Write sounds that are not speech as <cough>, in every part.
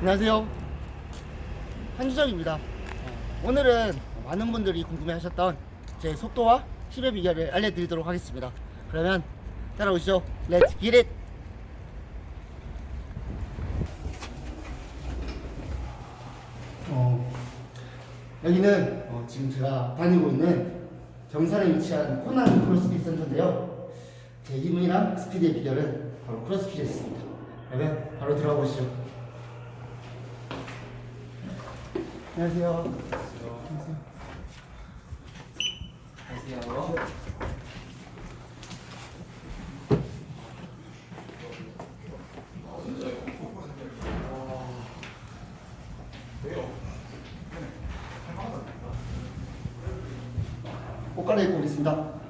안녕하세요. 한주정입니다. 어, 오늘은 많은 분들이 궁금해 하셨던 제 속도와 힘의 비결을 알려드리도록 하겠습니다. 그러면 따라오시죠. Let's get it! 여기는 어, 지금 제가 다니고 있는 경산에 위치한 코난 크로스핏 센터인데요. 제 힘이랑 스피드의 비결은 바로 크로스핏에 있습니다. 그러면 바로 들어가 보시죠. 안녕하세요. 안녕하세요. 안녕하세요. 옷 오겠습니다.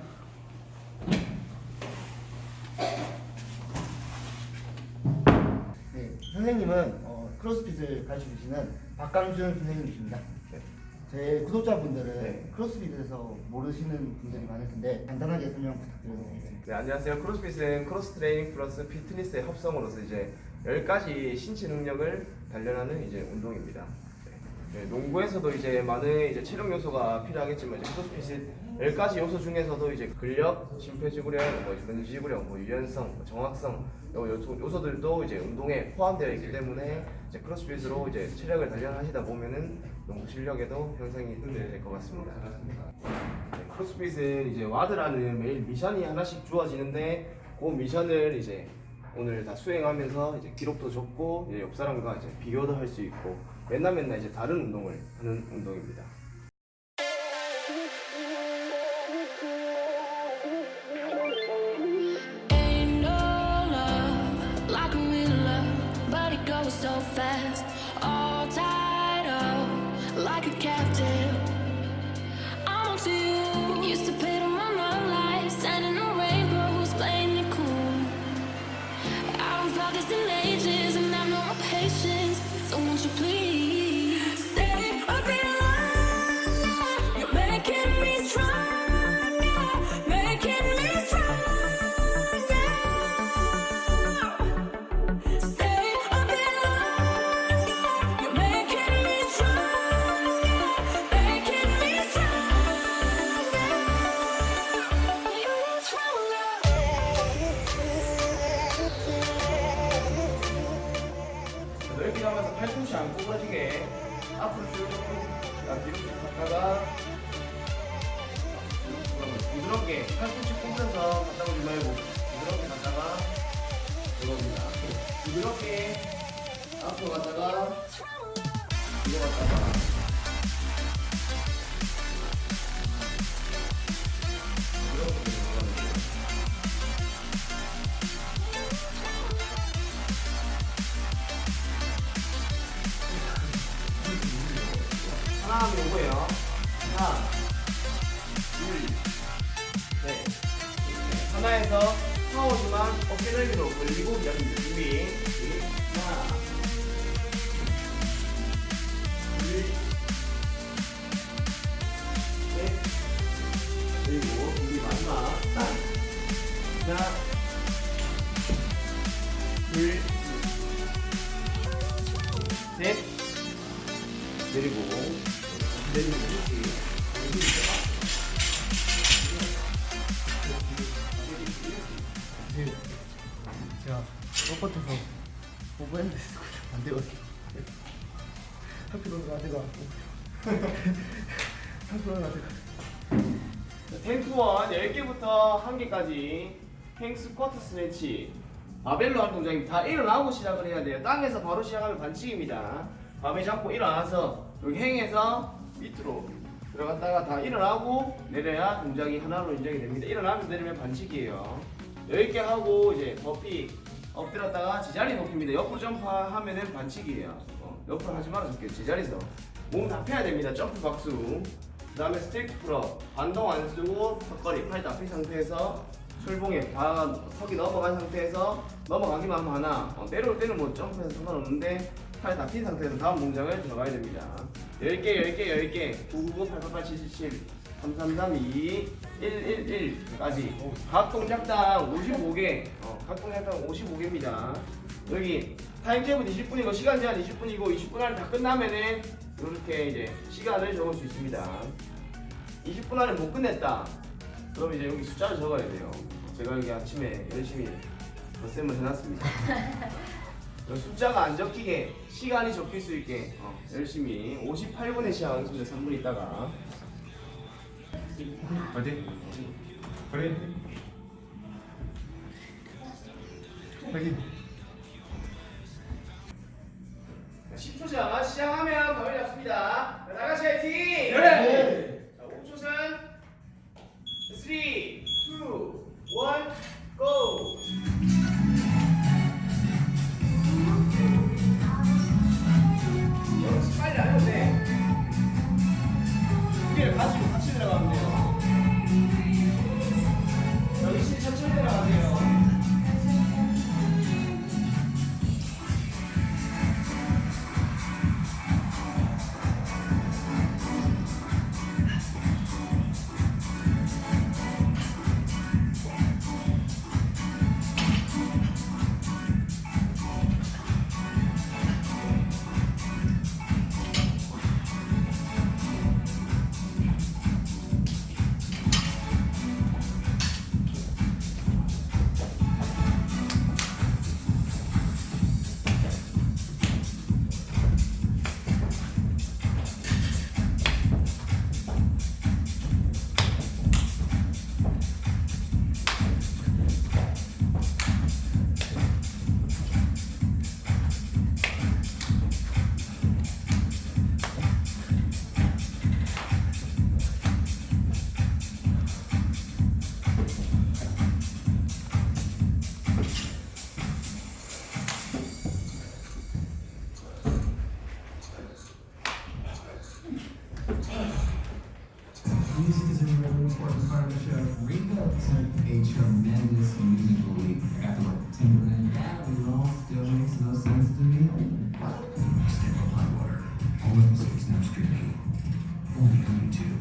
네, 선생님은 어, 크로스핏을 가르쳐 주시는 박강준 선생님이십니다. 제 구독자분들은 네. 크로스핏에 대해서 모르시는 분들이 많을 텐데 간단하게 설명 부탁드려도 되겠습니까. 네, 안녕하세요. 크로스핏은 크로스 트레이닝 플러스 피트니스의 합성으로서 이제 10가지 신체 능력을 단련하는 이제 운동입니다. 네, 네, 농구에서도 이제 많은 이제 체력 요소가 필요하겠지만 이제 크로스핏은 10가지 요소 중에서도 이제 근력, 심폐지구력, 뭐 근지구력, 뭐 유연성, 뭐 정확성 요소, 요소들도 이제 운동에 포함되어 있기 때문에 이제 크로스핏으로 이제 체력을 단련하시다 보면은 농구 실력에도 형성이 될 것 같습니다. 네, 크로스핏은 이제 와드라는 매일 미션이 하나씩 주어지는데 그 미션을 이제 오늘 다 수행하면서 이제 기록도 적고 이제 옆 사람과 이제 비교도 할 수 있고 맨날 맨날 이제 다른 운동을 하는 운동입니다. 부드럽게 앞으로 갔다가 뒤로 갔다가 들어갑니다 하나 하면 오고요. 하나, 둘, 셋. 네. 하나에서 파워지만 어깨 넓이로 벌리고 여기 준비. 하나, 둘, 셋. 그리고 준비 마지막. 하나, 둘, 셋. 내리고 내리고 뻣뻣해서 overhead squat 안 되거든요. 하필 오늘 아대가 하필 오늘 아대가 ten to one 10개부터 1개까지. hang squat snatch. 바벨로 할 동작입니다 다 일어나고 시작을 해야 돼요. 땅에서 바로 시작하면 반칙입니다. 바벨 잡고 일어나서 여기 hang에서 밑으로 들어갔다가 다 일어나고 내려야 동작이 하나로 인정이 됩니다. 일어나면서 내리면 반칙이에요. 10개 하고 이제 버피 엎드렸다가 제자리 높이 뜁니다. 옆으로 점프하면은 반칙이에요. 어, 옆으로 하지 말아 줄게요 제자리에서. 몸 다 펴야 됩니다. 점프 박수. 그 다음에 strict pull-up. 반동 안 쓰고 턱걸이 팔다핀 상태에서 철봉에 다 턱이 넘어간 상태에서 넘어가기만 하면. 어, 내려올 때는 뭐 점프해서 상관없는데 팔 다 핀 상태에서 다음 동작을 들어가야 됩니다. 10개 10개 10개. 999 888 777 3332 111까지. 각 동작당 55개. 어, 각 동작당 55개입니다. 여기 타임제은 20분이고 시간 제한 20분이고 20분 안에 다 끝나면은 이렇게 이제 시간을 적을 수 있습니다. 20분 안에 못 끝냈다. 그럼 이제 여기 숫자를 적어야 돼요. 제가 여기 아침에 열심히 덧셈을 해놨습니다. <laughs> 어, 숫자가 안 적히게 시간이 적힐 수 있게 어, 열심히 58분에 시작하겠습니다. 3분 있다가 어디? 그래. 여기. 10초 전 시작하면 가만히 잡습니다 자, 다같이 화이팅! 네. 자, 5초 전 3, 2, 1, GO! Music is a really important part of the show. Ringo took a tremendous musical leap after what Timberland that all still makes no sense to me. Stand up high water. All episodes now streaming. Only on YouTube.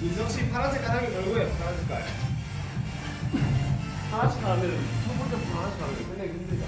민성 씨 파란 색깔 하기 결국에 파란 색깔. 하나씩 하면 첫 번째 하나씩 하면 끝내기 힘들죠.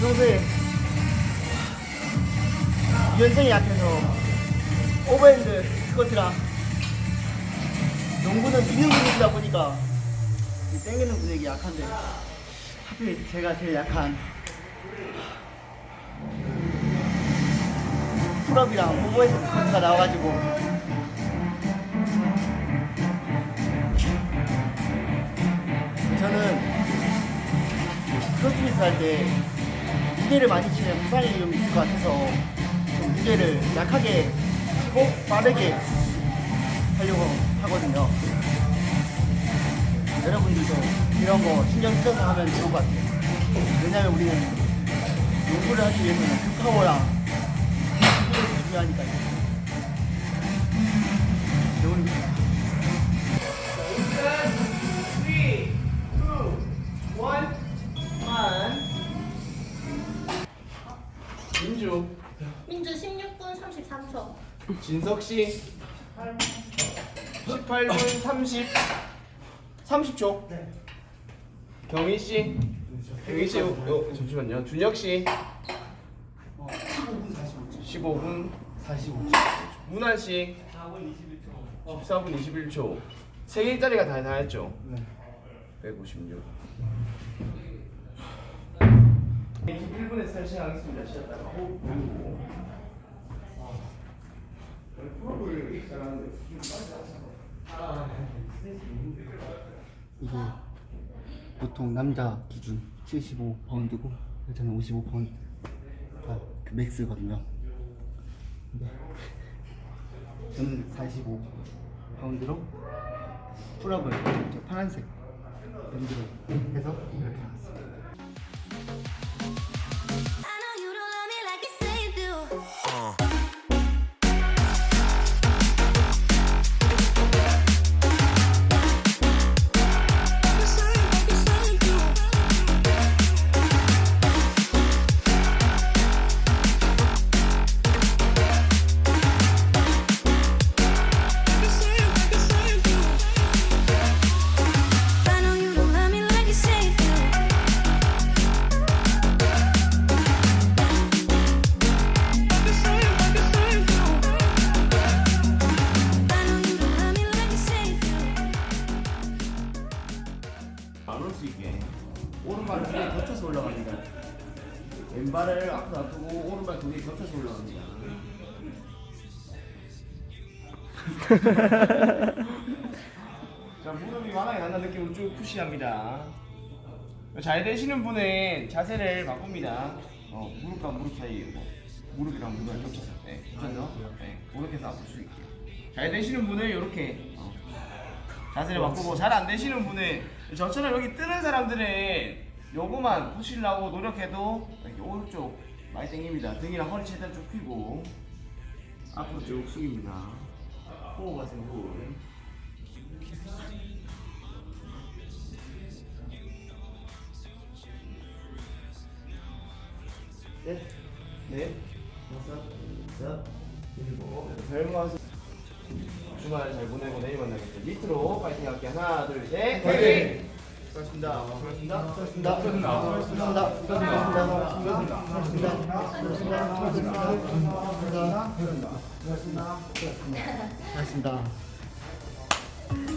평소에 유연성이 약해서 overhead squat이랑 농구는 미는 근육이다 보니까 이 땡기는 근육이 약한데 하필 제가 제일 약한 pull-up이랑 overhead squat가 나와가지고 저는 크로스핏 할때 무게를 많이 치면 부상이 좀 있을 것 같아서 좀 무게를 약하게 치고 빠르게 하려고 하거든요. 여러분들도 이런 거 신경 써서 하면 좋을 것 같아요. 왜냐면 우리는 농구를 하기 위해서는 기술이 중요하니까요. 좋은 3, 진석 씨. 18분 30. 30초. 네. 경희 씨. 경희 씨, 어, 어, 잠시만요. 준혁 씨. 어, 15분 45초. 15분. 45초. 문환 씨. 14분 21초. 세 개짜리가 다, 다 했죠? 네. 156. 21분에 스트레칭 하겠습니다. 쉬었 이게 보통 남자 기준 75파운드고 여자는 55파운드 아, 그 맥스거든요. 근데 저는 45파운드로 풀업을 파란색 밴드로 해서 이렇게 나왔어요. 왼발을 앞으로 놔두고 오른발 두 개 겹쳐서 올라갑니다. 자 무릎이 완하게 간다는 느낌으로 쭉 푸시합니다. 잘 되시는 분은 자세를 바꿉니다. 어, 무릎과 무릎 사이 뭐, 무릎이랑 무릎을 겹쳐서 네, 겹쳐서 네, 그렇게 해서 아플 수 있게. 잘 되시는 분은 이렇게 어, 자세를 바꾸고 잘 안 되시는 분은 저처럼 여기 뜨는 사람들은 요거만 푸시려고 노력해도 오른쪽 많이 당깁니다. 등이랑 허리 최대한 쭉 펴고 앞으로 쭉 숙입니다. 호흡 하세요. 호흡. 넷, 넷, 다섯, 여섯, 일곱, 별 모아서 주말 잘 보내고 내일 만나겠습니다. 밑으로 파이팅 할게 하나, 둘, 셋, 파이팅! 수고하셨습니다. 수고하셨습니다. 수고하셨습니다. 수고하셨습니다. 수고하셨습니다. 수고하셨습니다. 수고하셨습니다.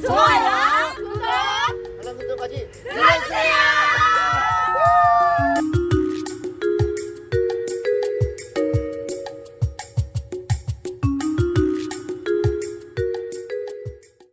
좋아요, 구독 알람 설정까지 눌러주세요.